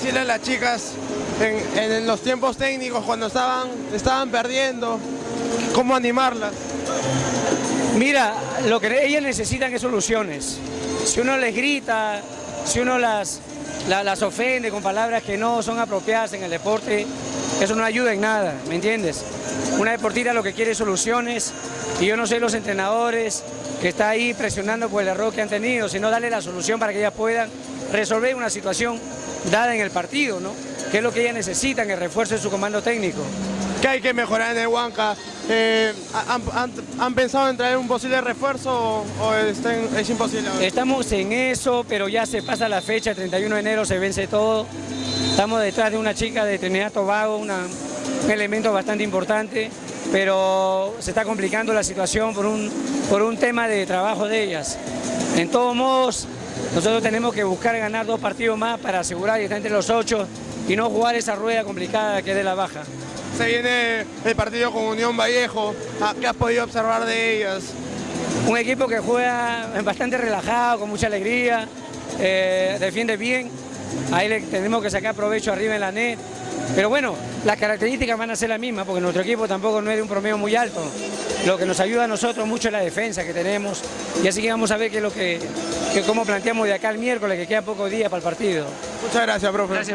Decirle a las chicas en, los tiempos técnicos cuando estaban, estaban perdiendo, cómo animarlas. Mira, lo que ellas necesitan es soluciones. Si uno les grita, si uno las, las ofende con palabras que no son apropiadas en el deporte, eso no ayuda en nada, ¿me entiendes? Una deportista lo que quiere es soluciones y yo no sé los entrenadores que está ahí presionando por el error que han tenido, sino darle la solución para que ellas puedan resolver una situación dada en el partido, ¿no? Que es lo que ellas necesitan, el refuerzo de su comando técnico. ¿Qué hay que mejorar en el Huanca? Eh, ¿han, pensado en traer un posible refuerzo o, es imposible? Estamos en eso, pero ya se pasa la fecha, el 31 de enero se vence todo. Estamos detrás de una chica de Trinidad Tobago, un elemento bastante importante, pero se está complicando la situación por un, por un tema de trabajo de ellas. En todos modos, nosotros tenemos que buscar ganar dos partidos más para asegurar que está entre los ocho y no jugar esa rueda complicada que es de la baja. Se viene el partido con Unión Vallejo, ah, ¿qué has podido observar de ellas? Un equipo que juega bastante relajado, con mucha alegría, eh, defiende bien, ahí le tenemos que sacar provecho arriba en la net, pero bueno, las características van a ser las mismas, porque nuestro equipo tampoco no es de un promedio muy alto, lo que nos ayuda a nosotros mucho es la defensa que tenemos, y así que vamos a ver qué es lo que, cómo planteamos de acá el miércoles, que queda pocos días para el partido. Muchas gracias, profe.